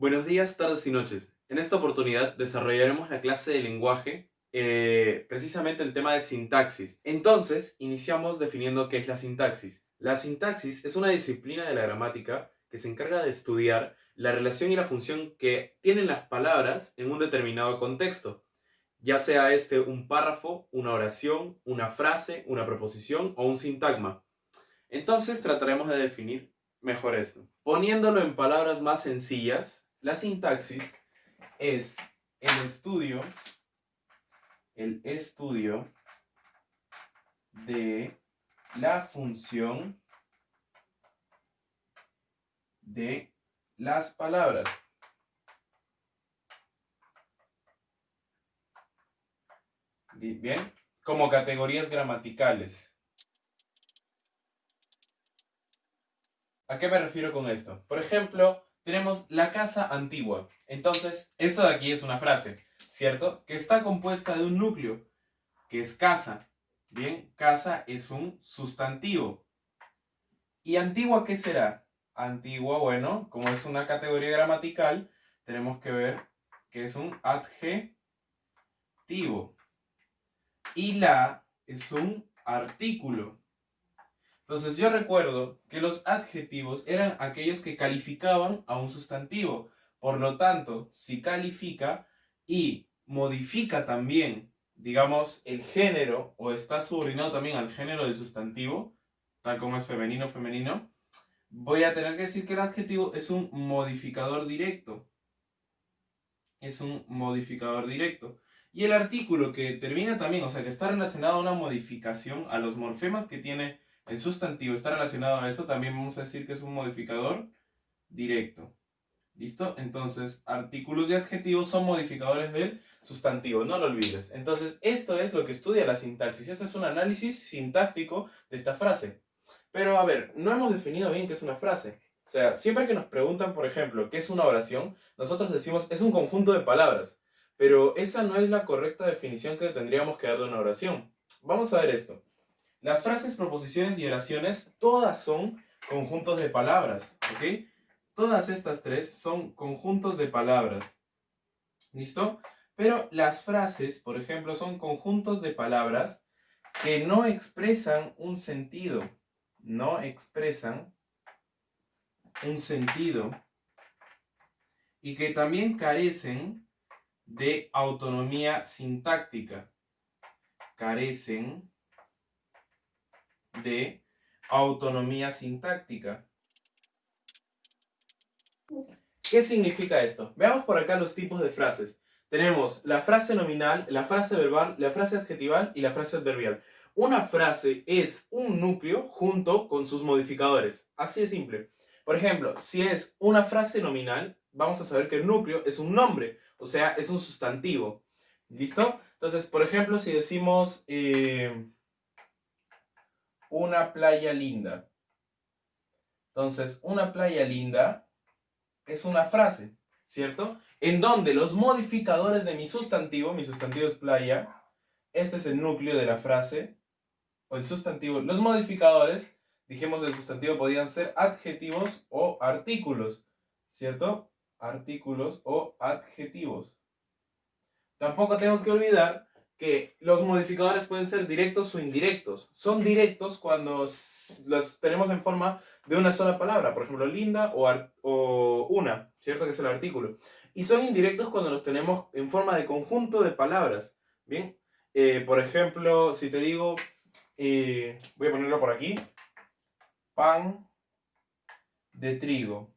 Buenos días, tardes y noches. En esta oportunidad desarrollaremos la clase de lenguaje, eh, precisamente el tema de sintaxis. Entonces, iniciamos definiendo qué es la sintaxis. La sintaxis es una disciplina de la gramática que se encarga de estudiar la relación y la función que tienen las palabras en un determinado contexto, ya sea este un párrafo, una oración, una frase, una proposición o un sintagma. Entonces trataremos de definir mejor esto. Poniéndolo en palabras más sencillas, la sintaxis es el estudio, el estudio de la función de las palabras. Bien, como categorías gramaticales. ¿A qué me refiero con esto? Por ejemplo, tenemos la casa antigua. Entonces, esto de aquí es una frase, ¿cierto? Que está compuesta de un núcleo, que es casa. Bien, casa es un sustantivo. ¿Y antigua qué será? Antigua, bueno, como es una categoría gramatical, tenemos que ver que es un adjetivo. Y la es un artículo. Entonces yo recuerdo que los adjetivos eran aquellos que calificaban a un sustantivo. Por lo tanto, si califica y modifica también, digamos, el género o está subordinado también al género del sustantivo, tal como es femenino femenino, voy a tener que decir que el adjetivo es un modificador directo. Es un modificador directo. Y el artículo que termina también, o sea, que está relacionado a una modificación, a los morfemas que tiene el sustantivo está relacionado a eso, también vamos a decir que es un modificador directo. ¿Listo? Entonces, artículos y adjetivos son modificadores del sustantivo, no lo olvides. Entonces, esto es lo que estudia la sintaxis. Este es un análisis sintáctico de esta frase. Pero, a ver, no hemos definido bien qué es una frase. O sea, siempre que nos preguntan, por ejemplo, qué es una oración, nosotros decimos es un conjunto de palabras. Pero esa no es la correcta definición que tendríamos que dar de una oración. Vamos a ver esto. Las frases, proposiciones y oraciones, todas son conjuntos de palabras, ¿ok? Todas estas tres son conjuntos de palabras, ¿listo? Pero las frases, por ejemplo, son conjuntos de palabras que no expresan un sentido, no expresan un sentido y que también carecen de autonomía sintáctica, carecen de autonomía sintáctica. ¿Qué significa esto? Veamos por acá los tipos de frases. Tenemos la frase nominal, la frase verbal, la frase adjetival y la frase adverbial. Una frase es un núcleo junto con sus modificadores. Así de simple. Por ejemplo, si es una frase nominal, vamos a saber que el núcleo es un nombre, o sea, es un sustantivo. ¿Listo? Entonces, por ejemplo, si decimos... Eh, una playa linda. Entonces, una playa linda es una frase, ¿cierto? En donde los modificadores de mi sustantivo, mi sustantivo es playa, este es el núcleo de la frase, o el sustantivo, los modificadores, dijimos del sustantivo podían ser adjetivos o artículos, ¿cierto? Artículos o adjetivos. Tampoco tengo que olvidar que los modificadores pueden ser directos o indirectos. Son directos cuando los tenemos en forma de una sola palabra, por ejemplo, linda o, una, ¿cierto? Que es el artículo. Y son indirectos cuando los tenemos en forma de conjunto de palabras, ¿bien? Eh, por ejemplo, si te digo, eh, voy a ponerlo por aquí, pan de trigo,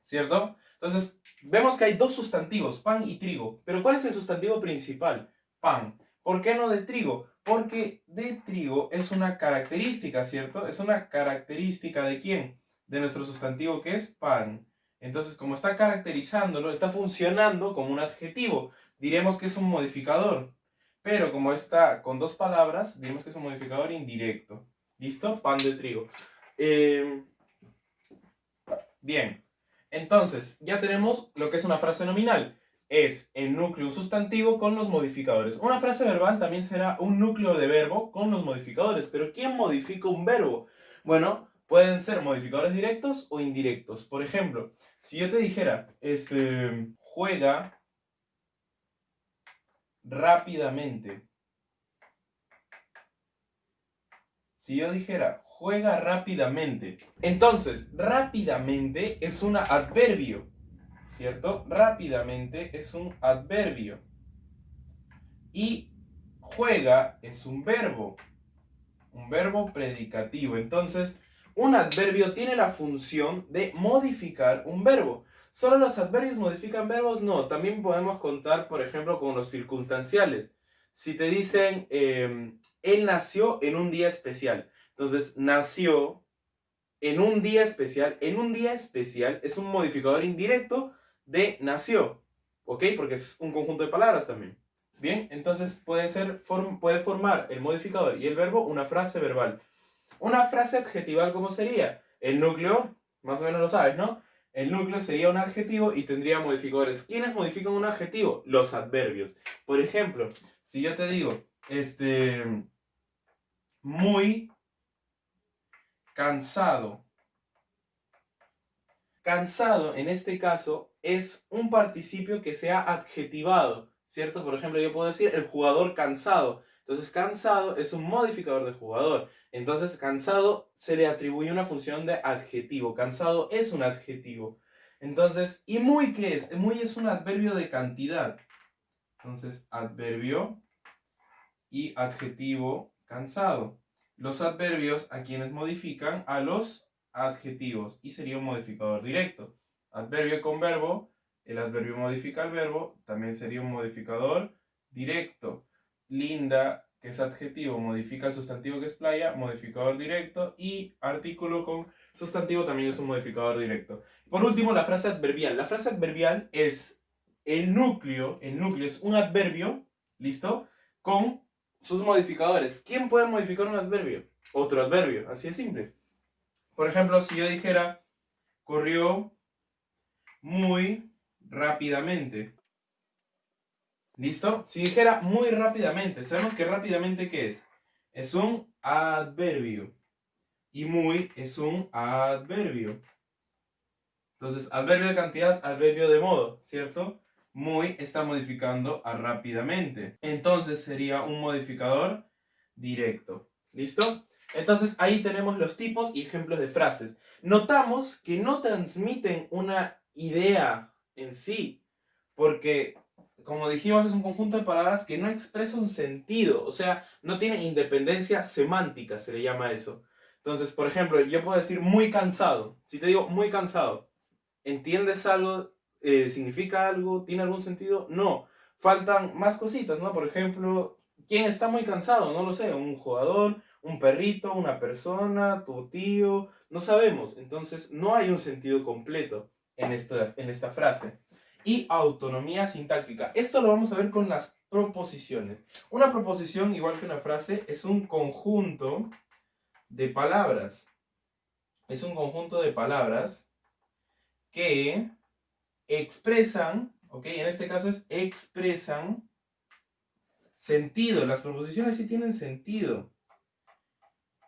¿cierto? Entonces, vemos que hay dos sustantivos, pan y trigo, pero ¿cuál es el sustantivo principal? Pan. ¿Por qué no de trigo? Porque de trigo es una característica, ¿cierto? Es una característica de quién? De nuestro sustantivo que es pan. Entonces, como está caracterizándolo, está funcionando como un adjetivo. Diremos que es un modificador. Pero como está con dos palabras, diremos que es un modificador indirecto. ¿Listo? Pan de trigo. Em, bien. Entonces, ya tenemos lo que es una frase nominal es el núcleo sustantivo con los modificadores. Una frase verbal también será un núcleo de verbo con los modificadores. Pero ¿quién modifica un verbo? Bueno, pueden ser modificadores directos o indirectos. Por ejemplo, Si yo te dijera, este, juega rápidamente. Si yo dijera, juega rápidamente. Entonces, rápidamente es un adverbio, ¿cierto? Rápidamente es un adverbio. Y juega es un verbo, un verbo predicativo. Entonces, un adverbio tiene la función de modificar un verbo. ¿Solo los adverbios modifican verbos? No, también podemos contar, por ejemplo, con los circunstanciales. Si te dicen, em, él nació en un día especial. Entonces, nació en un día especial. En un día especial es un modificador indirecto de nació. ¿Ok? Porque es un conjunto de palabras también. Bien, entonces puede, ser, puede formar el modificador y el verbo una frase verbal. Una frase adjetival, ¿cómo sería? El núcleo, más o menos lo sabes, ¿no? El núcleo sería un adjetivo y tendría modificadores. ¿Quiénes modifican un adjetivo? Los adverbios. Por ejemplo, si yo te digo, este, muy cansado. Cansado, en este caso, es un participio que se ha adjetivado, ¿cierto? Por ejemplo, yo puedo decir el jugador cansado. Entonces, cansado es un modificador de jugador. Entonces, cansado se le atribuye una función de adjetivo. Cansado es un adjetivo. Entonces, ¿y muy qué es? Muy es un adverbio de cantidad. Entonces, adverbio y adjetivo cansado. Los adverbios a quienes modifican a los adjetivos y sería un modificador directo. Adverbio con verbo, el adverbio modifica el verbo, también sería un modificador directo. Linda que es adjetivo, modifica el sustantivo que es playa, modificador directo, y artículo con sustantivo también es un modificador directo. Por último, la frase adverbial. La frase adverbial es el núcleo, el núcleo es un adverbio, ¿listo? Con sus modificadores. ¿Quién puede modificar un adverbio? Otro adverbio, así es simple. Por ejemplo, si yo dijera, corrió muy rápidamente. ¿Listo? Si dijera muy rápidamente, sabemos que rápidamente ¿qué es? Es un adverbio. Y muy es un adverbio. Entonces, adverbio de cantidad, adverbio de modo, ¿cierto? Muy está modificando a rápidamente. Entonces sería un modificador directo. ¿Listo? Entonces ahí tenemos los tipos y ejemplos de frases. Notamos que no transmiten una idea en sí, porque como dijimos, es un conjunto de palabras que no expresa un sentido, o sea, no tiene independencia semántica, se le llama eso. Entonces, por ejemplo, yo puedo decir muy cansado. Si te digo muy cansado, ¿entiendes algo? Eh, ¿Significa algo? ¿Tiene algún sentido? No. Faltan más cositas, ¿no? Por ejemplo, ¿quién está muy cansado? No lo sé. Un jugador, un perrito, una persona, tu tío, no sabemos. Entonces, no hay un sentido completo en, esto, en esta frase y autonomía sintáctica. Esto lo vamos a ver con las proposiciones. Una proposición, igual que una frase, es un conjunto de palabras. Es un conjunto de palabras que expresan, ok, en este caso es expresan sentido. Las proposiciones sí tienen sentido.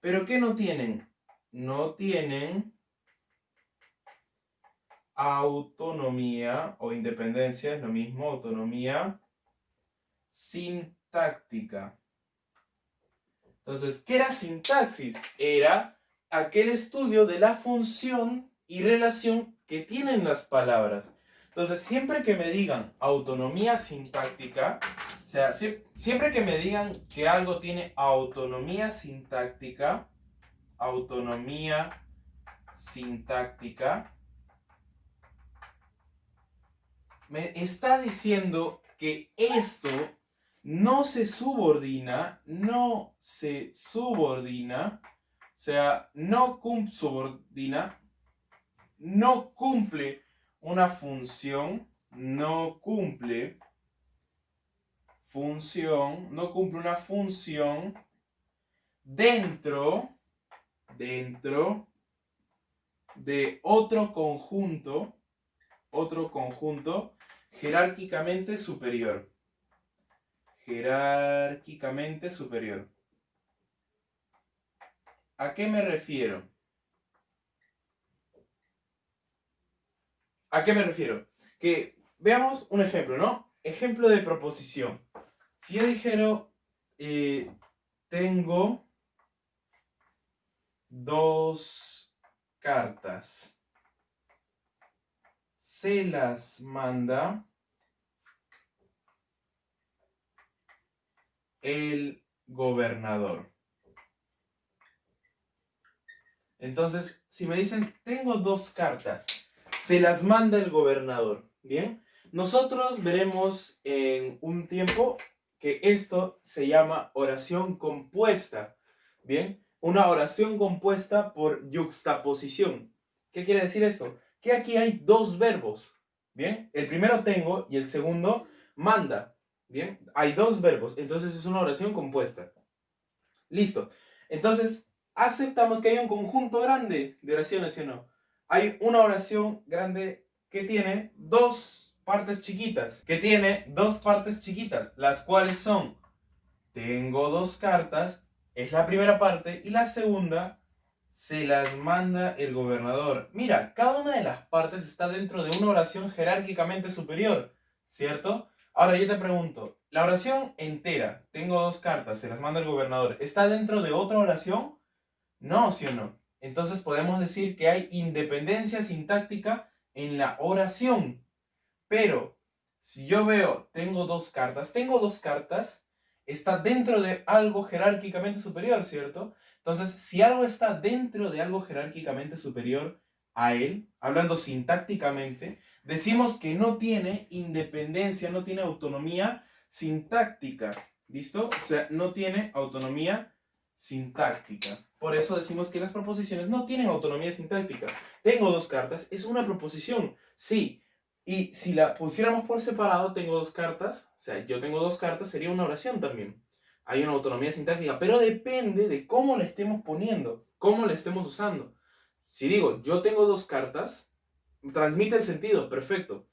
Pero ¿qué no tienen? No tienen autonomía o independencia, es lo mismo, autonomía sintáctica. Entonces, ¿qué era sintaxis? Era aquel estudio de la función y relación que tienen las palabras. Entonces, siempre que me digan autonomía sintáctica, o sea, siempre que me digan que algo tiene autonomía sintáctica, autonomía sintáctica, me está diciendo que esto no se subordina, no se subordina, o sea, no subordina, no cumple una función, no cumple función, no cumple una función dentro, dentro de otro conjunto, otro conjunto jerárquicamente superior. Jerárquicamente superior. ¿A qué me refiero? ¿A qué me refiero? Que veamos un ejemplo, ¿no? Ejemplo de proposición. Si yo dijera, eh, tengo dos cartas, se las manda el gobernador. Entonces, si me dicen, tengo dos cartas, se las manda el gobernador. Bien, nosotros veremos en un tiempo que esto se llama oración compuesta. Bien, una oración compuesta por yuxtaposición. ¿Qué quiere decir esto? Que aquí hay dos verbos. Bien, el primero tengo y el segundo manda. Bien, hay dos verbos, entonces es una oración compuesta. Listo. Entonces, aceptamos que hay un conjunto grande de oraciones, ¿sí no? Hay una oración grande que tiene dos partes chiquitas, que tiene dos partes chiquitas, las cuales son, tengo dos cartas, es la primera parte, y la segunda, se las manda el gobernador. Mira, cada una de las partes está dentro de una oración jerárquicamente superior, ¿cierto? Ahora yo te pregunto, la oración entera, tengo dos cartas, se las manda el gobernador, ¿está dentro de otra oración? No, ¿sí o no? Entonces podemos decir que hay independencia sintáctica en la oración. Pero, si yo veo, tengo dos cartas, tengo dos cartas, está dentro de algo jerárquicamente superior, ¿cierto? Entonces, si algo está dentro de algo jerárquicamente superior a él, hablando sintácticamente, decimos que no tiene independencia, no tiene autonomía sintáctica. ¿Listo? O sea, no tiene autonomía sintáctica. Por eso decimos que las proposiciones no tienen autonomía sintáctica. Tengo dos cartas, es una proposición, sí. Y si la pusiéramos por separado, tengo dos cartas, o sea, yo tengo dos cartas, sería una oración también. Hay una autonomía sintáctica, pero depende de cómo la estemos poniendo, cómo la estemos usando. Si digo, yo tengo dos cartas, transmite el sentido, perfecto.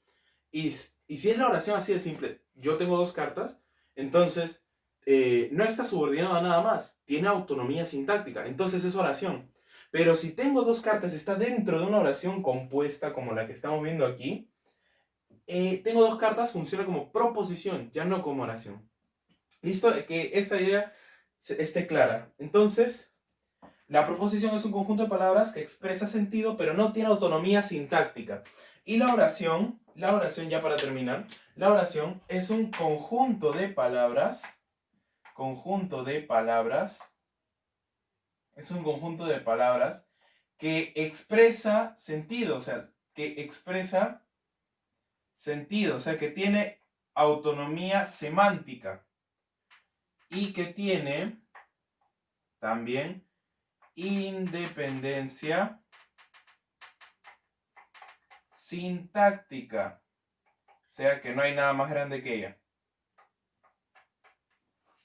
Y, y si es la oración así de simple, yo tengo dos cartas, entonces eh, no está subordinado a nada más, tiene autonomía sintáctica, entonces es oración. Pero si tengo dos cartas, está dentro de una oración compuesta como la que estamos viendo aquí, eh, tengo dos cartas, funciona como proposición, ya no como oración. ¿Listo? Que esta idea esté clara. Entonces, la proposición es un conjunto de palabras que expresa sentido, pero no tiene autonomía sintáctica. Y la oración, la oración ya para terminar, la oración es un conjunto de palabras conjunto de palabras, es un conjunto de palabras que expresa sentido, o sea, que expresa sentido, o sea, que tiene autonomía semántica y que tiene también independencia sintáctica, o sea, que no hay nada más grande que ella.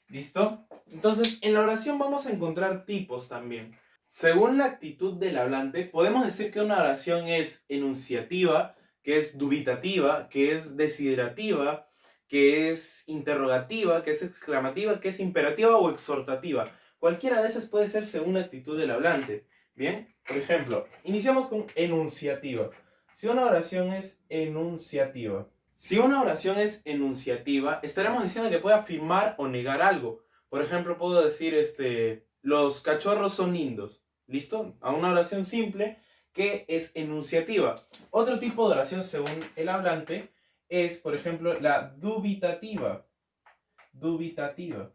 ¿Listo? Entonces, en la oración vamos a encontrar tipos también. Según la actitud del hablante, podemos decir que una oración es enunciativa, que es dubitativa, que es desiderativa, que es interrogativa, que es exclamativa, que es imperativa o exhortativa. Cualquiera de esas puede ser según la actitud del hablante. Bien, por ejemplo, iniciamos con enunciativa. Si una oración es enunciativa, si una oración es enunciativa, estaremos diciendo que puede afirmar o negar algo. Por ejemplo, puedo decir, este, los cachorros son lindos. ¿Listo? A una oración simple que es enunciativa. Otro tipo de oración, según el hablante, es, por ejemplo, la dubitativa. Dubitativa.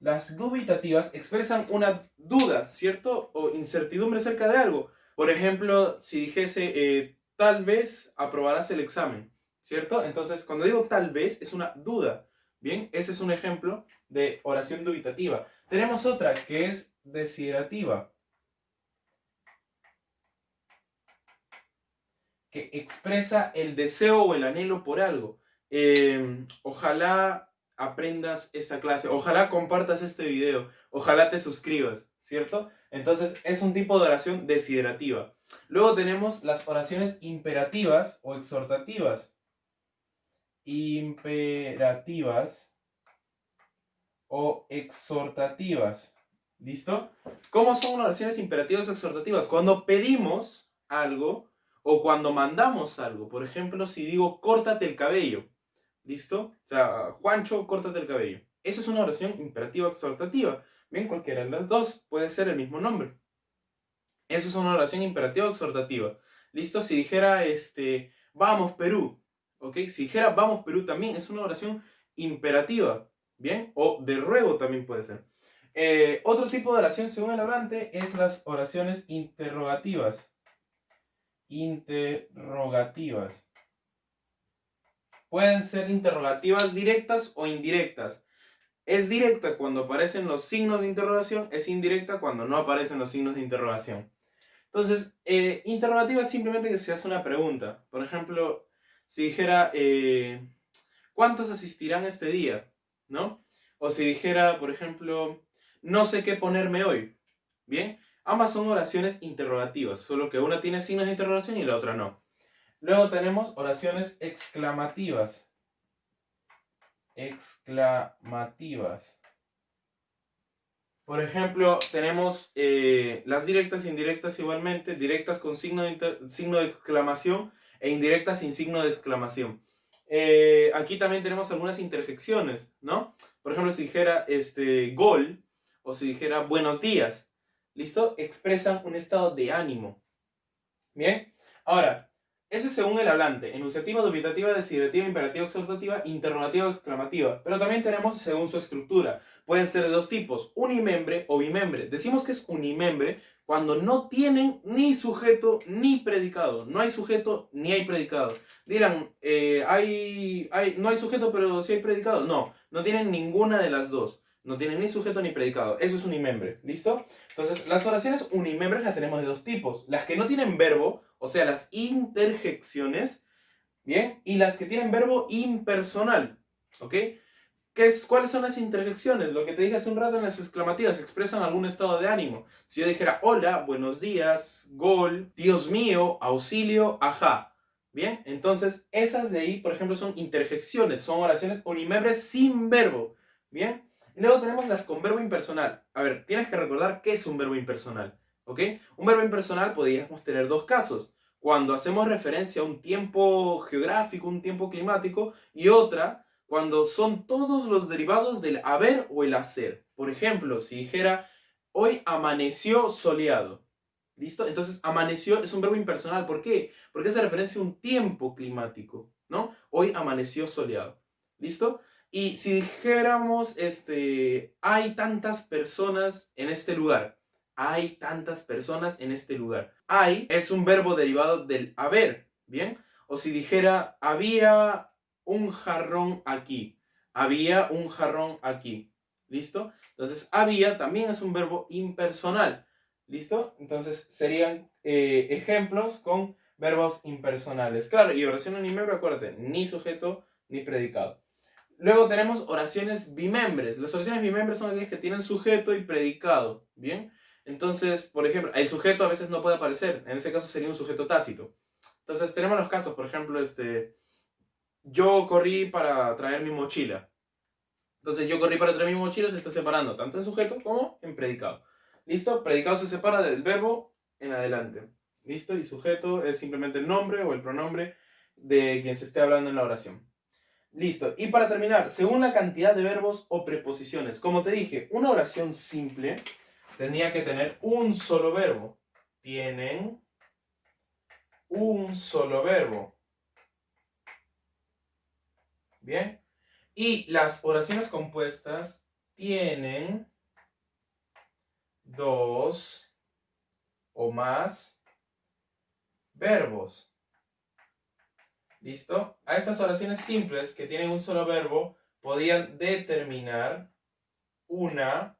Las dubitativas expresan una duda, ¿cierto? O incertidumbre acerca de algo. Por ejemplo, si dijese, eh, tal vez aprobarás el examen. ¿cierto? Entonces, cuando digo tal vez, es una duda. Bien, ese es un ejemplo de oración dubitativa. Tenemos otra que es desiderativa. Expresa el deseo o el anhelo por algo. Em, ojalá aprendas esta clase, ojalá compartas este video, ojalá te suscribas, ¿cierto? Entonces es un tipo de oración desiderativa. Luego tenemos las oraciones imperativas o exhortativas imperativas o exhortativas. ¿Listo? ¿Cómo son oraciones imperativas o exhortativas? Cuando pedimos algo O cuando mandamos algo, por ejemplo, si digo córtate el cabello, ¿listo? O sea, Juancho, córtate el cabello. Esa es una oración imperativa exhortativa. Bien, cualquiera de las dos puede ser el mismo nombre. Eso es una oración imperativa exhortativa. ¿Listo? Si dijera, este, vamos Perú, ¿ok? Si dijera vamos Perú también es una oración imperativa, ¿bien? O de ruego también puede ser. Eh, otro tipo de oración, según el hablante, es las oraciones interrogativas. Interrogativas. Pueden ser interrogativas directas o indirectas. Es directa cuando aparecen los signos de interrogación, es indirecta cuando no aparecen los signos de interrogación. Entonces, eh, interrogativa es simplemente que se hace una pregunta. Por ejemplo, si dijera, eh, ¿cuántos asistirán este día? ¿No? O si dijera, por ejemplo, no sé qué ponerme hoy. Bien, ambas son oraciones interrogativas, solo que una tiene signos de interrogación y la otra no. Luego tenemos oraciones exclamativas. Exclamativas. Por ejemplo, tenemos eh, las directas e indirectas igualmente, directas con signo de, signo de exclamación e indirectas sin signo de exclamación. Eh, aquí también tenemos algunas interjecciones, ¿no? Por ejemplo, si dijera este, gol o si dijera buenos días, ¿listo? Expresan un estado de ánimo. Bien, ahora, ese es según el hablante, enunciativa, dubitativa, desiderativa, imperativa, exhortativa, interrogativa, exclamativa. Pero también tenemos según su estructura. Pueden ser de dos tipos, unimembre o bimembre. Decimos que es unimembre cuando no tienen ni sujeto ni predicado. No hay sujeto ni hay predicado. Dirán, eh, hay, hay, no hay sujeto pero sí hay predicado. No, no tienen ninguna de las dos. No tienen ni sujeto ni predicado. Eso es unimembre. ¿Listo? Entonces, las oraciones unimembres las tenemos de dos tipos. Las que no tienen verbo, o sea, las interjecciones, ¿bien? Y las que tienen verbo impersonal, ¿ok? ¿Qué es, ¿Cuáles son las interjecciones? Lo que te dije hace un rato en las exclamativas, expresan algún estado de ánimo. Si yo dijera hola, buenos días, gol, Dios mío, auxilio, ajá. Bien, entonces esas de ahí, por ejemplo, son interjecciones, son oraciones unimembres sin verbo. Bien, luego tenemos las con verbo impersonal. A ver, tienes que recordar qué es un verbo impersonal. ¿Ok? Un verbo impersonal podríamos tener dos casos. Cuando hacemos referencia a un tiempo geográfico, un tiempo climático, y otra cuando son todos los derivados del haber o el hacer. Por ejemplo, si dijera, hoy amaneció soleado. ¿Listo? Entonces, amaneció es un verbo impersonal. ¿Por qué? Porque hace referencia a un tiempo climático, ¿no? Hoy amaneció soleado. ¿Listo? Y si dijéramos, este, hay tantas personas en este lugar, hay tantas personas en este lugar. Hay es un verbo derivado del haber, ¿bien? O si dijera, había un jarrón aquí, había un jarrón aquí, ¿listo? Entonces, había también es un verbo impersonal, ¿listo? Entonces, serían eh, ejemplos con verbos impersonales. Claro, y oración unimembre, acuérdate, ni sujeto ni predicado. Luego tenemos oraciones bimembres. Las oraciones bimembres son aquellas que tienen sujeto y predicado. ¿Bien? Entonces, por ejemplo, el sujeto a veces no puede aparecer. En ese caso sería un sujeto tácito. Entonces, tenemos los casos, por ejemplo, este, yo corrí para traer mi mochila. Entonces, yo corrí para traer mi mochila se está separando tanto en sujeto como en predicado. ¿Listo? Predicado se separa del verbo en adelante. ¿Listo? Y sujeto es simplemente el nombre o el pronombre de quien se esté hablando en la oración. Listo. Y para terminar, según la cantidad de verbos o preposiciones. Como te dije, una oración simple tendría que tener un solo verbo. Tienen un solo verbo. Bien. Y las oraciones compuestas tienen dos o más verbos. ¿Listo? A estas oraciones simples que tienen un solo verbo podían determinar una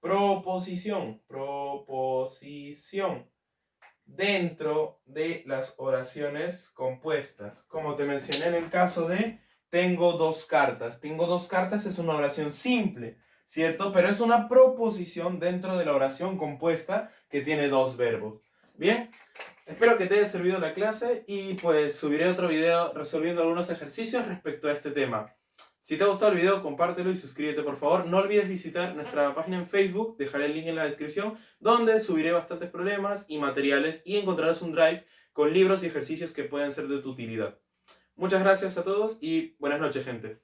proposición, proposición dentro de las oraciones compuestas. Como te mencioné en el caso de tengo dos cartas. Tengo dos cartas es una oración simple, ¿cierto? Pero es una proposición dentro de la oración compuesta que tiene dos verbos. Bien, espero que te haya servido la clase y pues subiré otro video resolviendo algunos ejercicios respecto a este tema. Si te ha gustado el video, compártelo y suscríbete por favor. No olvides visitar nuestra página en Facebook, dejaré el link en la descripción, donde subiré bastantes problemas y materiales y encontrarás un drive con libros y ejercicios que pueden ser de tu utilidad. Muchas gracias a todos y buenas noches, gente.